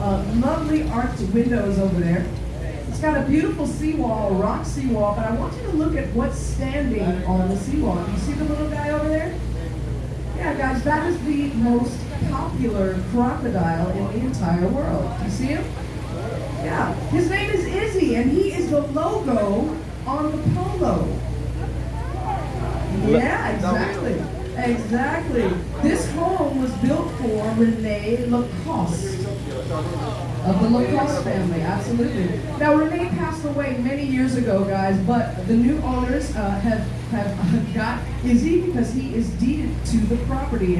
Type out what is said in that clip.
Uh, lovely arched windows over there. It's got a beautiful seawall, a rock seawall, but I want you to look at what's standing on the seawall. Do you see the little guy over there? Yeah, guys, that is the most popular crocodile in the entire world. You see him? Yeah. His name is Izzy, and he is the logo on the polo. Yeah, exactly. Exactly. This home was built for Rene Lacoste of the Lacoste family, absolutely. Now, Rene passed away many years ago, guys, but the new owners uh, have have got Izzy because he is deeded to the property,